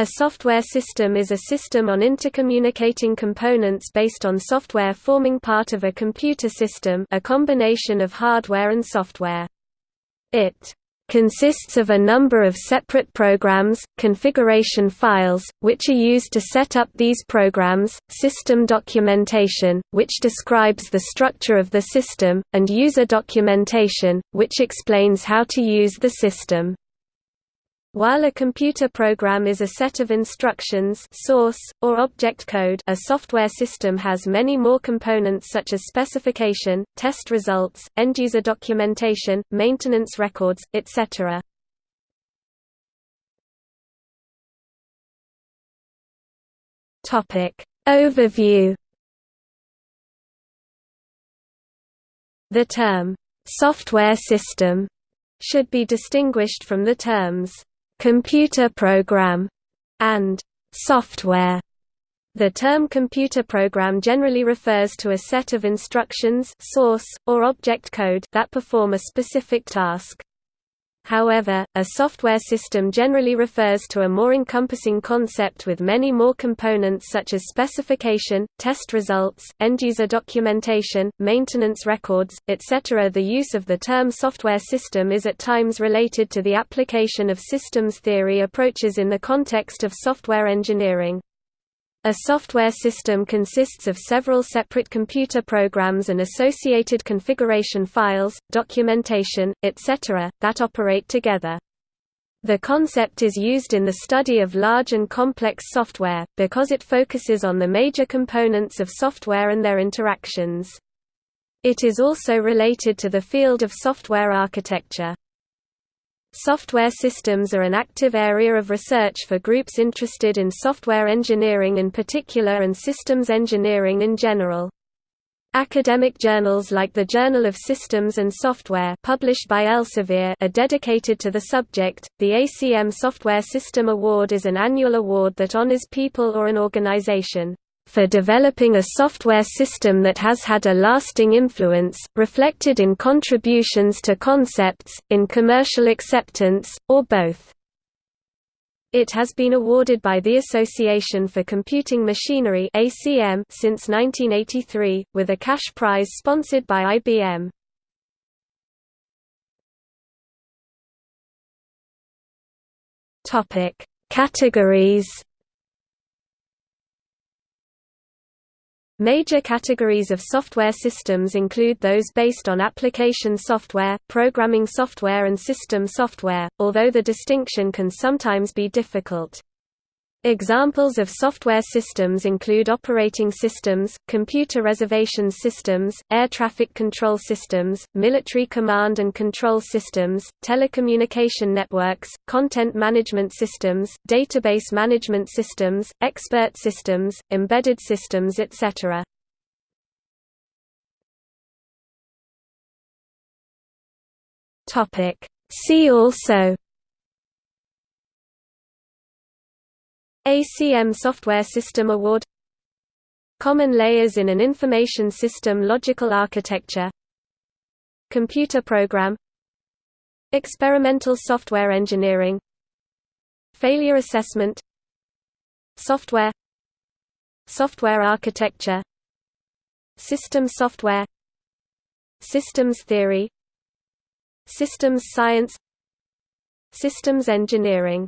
A software system is a system on intercommunicating components based on software forming part of a computer system a combination of hardware and software. It consists of a number of separate programs, configuration files, which are used to set up these programs, system documentation, which describes the structure of the system, and user documentation, which explains how to use the system. While a computer program is a set of instructions source, or object code a software system has many more components such as specification, test results, end-user documentation, maintenance records, etc. Overview The term, "'software system' should be distinguished from the terms computer program, and software. The term computer program generally refers to a set of instructions source, or object code that perform a specific task. However, a software system generally refers to a more encompassing concept with many more components such as specification, test results, end-user documentation, maintenance records, etc. The use of the term software system is at times related to the application of systems theory approaches in the context of software engineering. A software system consists of several separate computer programs and associated configuration files, documentation, etc., that operate together. The concept is used in the study of large and complex software, because it focuses on the major components of software and their interactions. It is also related to the field of software architecture. Software systems are an active area of research for groups interested in software engineering in particular and systems engineering in general. Academic journals like the Journal of Systems and Software published by Elsevier are dedicated to the subject. The ACM Software System Award is an annual award that honors people or an organization for developing a software system that has had a lasting influence, reflected in contributions to concepts, in commercial acceptance, or both. It has been awarded by the Association for Computing Machinery (ACM) since 1983, with a cash prize sponsored by IBM. Categories Major categories of software systems include those based on application software, programming software and system software, although the distinction can sometimes be difficult. Examples of software systems include operating systems, computer reservation systems, air traffic control systems, military command and control systems, telecommunication networks, content management systems, database management systems, expert systems, embedded systems etc. See also ACM Software System Award Common layers in an information system logical architecture Computer program Experimental software engineering Failure assessment Software Software architecture System software Systems theory Systems science Systems engineering